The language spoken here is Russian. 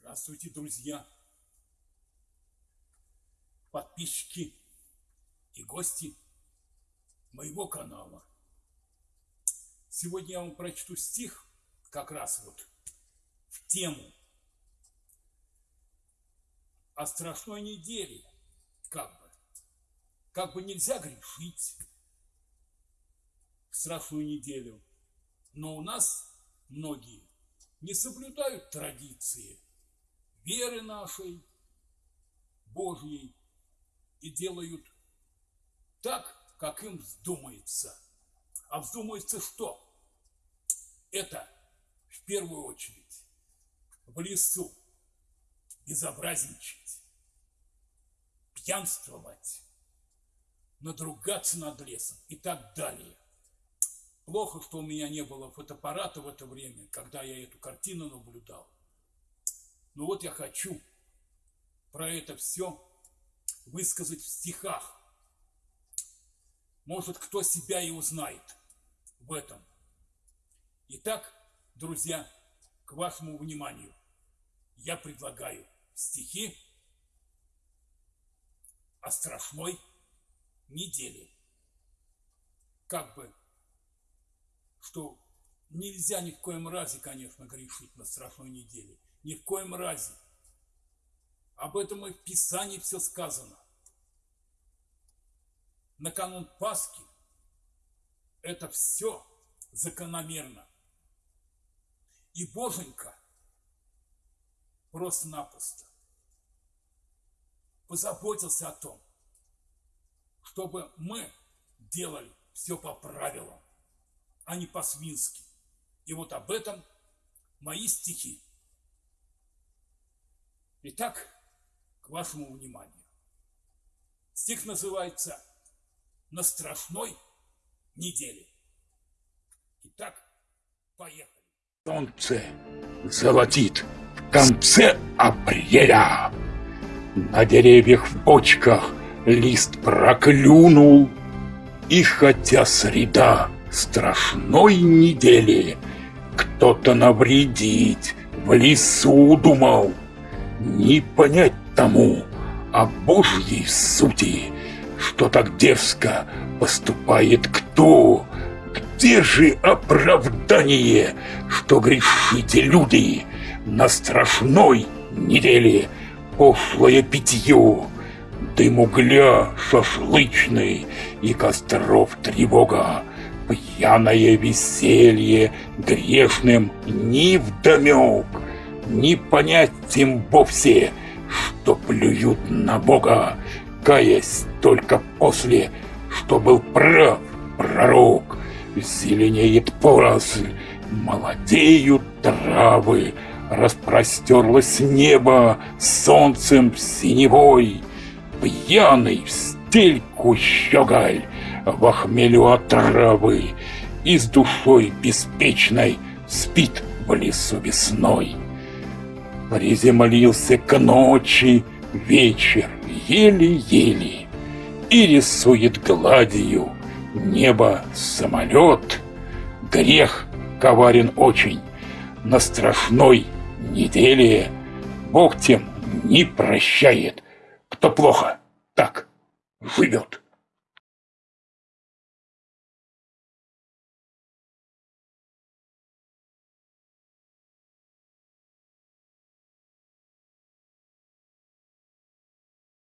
Здравствуйте, друзья, подписчики и гости моего канала. Сегодня я вам прочту стих как раз вот в тему о страшной неделе, как бы. Как бы нельзя грешить в страшную неделю, но у нас многие не соблюдают традиции веры нашей, Божьей, и делают так, как им вздумается. А вздумается что? Это в первую очередь в лесу безобразничать, пьянствовать, надругаться над лесом и так далее. Плохо, что у меня не было фотоаппарата в это время, когда я эту картину наблюдал. Но вот я хочу про это все высказать в стихах. Может, кто себя и узнает в этом. Итак, друзья, к вашему вниманию я предлагаю стихи о страшной неделе. Как бы что нельзя ни в коем разе, конечно, грешить на страшной неделе. Ни в коем разе. Об этом и в Писании все сказано. На канун Пасхи это все закономерно. И Боженька просто-напросто позаботился о том, чтобы мы делали все по правилам а не по-свински. И вот об этом мои стихи. Итак, к вашему вниманию. Стих называется «На страшной неделе». Итак, поехали. Солнце золотит в конце апреля. На деревьях в бочках лист проклюнул, И хотя среда страшной недели Кто-то навредить в лесу думал Не понять тому о Божьей сути Что так дерзко поступает кто? Где же оправдание, что грешите люди На страшной неделе? Пошлое питье Дым угля шашлычный и костров тревога пьяное веселье грешным ни вдомек, не понять им вовсе, что плюют на Бога, каясь только после, что был прав пророк. Зеленеет поросль, молодеют травы, распростерлось небо солнцем синевой, пьяный в стельку щеголь в хмелю отравы И с душой беспечной спит в лесу весной. Приземлился к ночи вечер еле-еле И рисует гладью небо самолет. Грех коварен очень, на страшной неделе Бог тем не прощает, кто плохо так живет.